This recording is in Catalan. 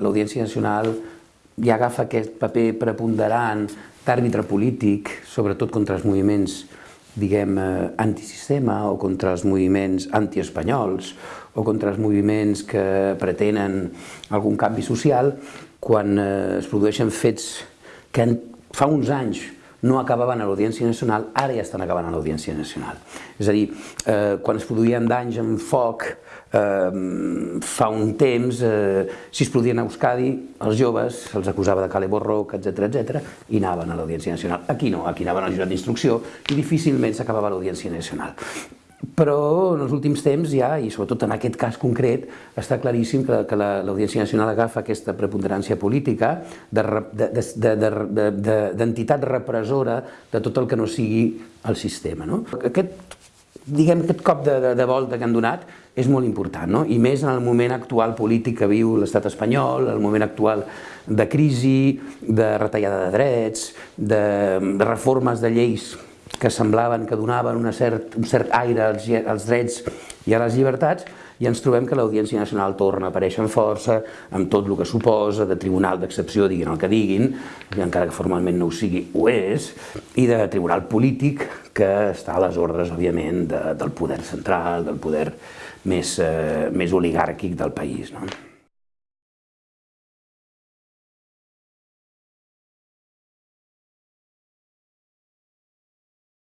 l'Audiència Nacional ja agafa aquest paper preponderant d'àrbitre polític, sobretot contra els moviments diguem, eh, antisistema o contra els moviments antiespanyols o contra els moviments que pretenen algun canvi social, quan eh, es produeixen fets que fa uns anys no acabaven a l'Audiència Nacional, ara ja estan acabant a l'Audiència Nacional. És a dir, eh, quan es produïen danys amb foc eh, fa un temps, eh, si es produïen a Euskadi, els joves se'ls acusava de cale borroc, etc etc i anaven a l'Audiència Nacional. Aquí no, aquí anaven al jurat d'instrucció i difícilment s'acabava l'Audiència Nacional. Però en els últims temps ja, i sobretot en aquest cas concret, està claríssim que, que l'Audiència Nacional agafa aquesta preponderància política d'entitat repressora de tot el que no sigui el sistema. No? Aquest, diguem, aquest cop de, de, de volta que han donat és molt important, no? i més en el moment actual polític que viu l'estat espanyol, el moment actual de crisi, de retallada de drets, de, de reformes de lleis que semblaven que donaven una cert, un cert aire als, als drets i a les llibertats, i ens trobem que l'Audiència Nacional torna a aparèixer amb força, amb tot el que suposa, de tribunal d'excepció, diguin el que diguin, i encara que formalment no ho sigui, ho és, i de tribunal polític que està a les ordres, òbviament, de, del poder central, del poder més, eh, més oligàrquic del país. No?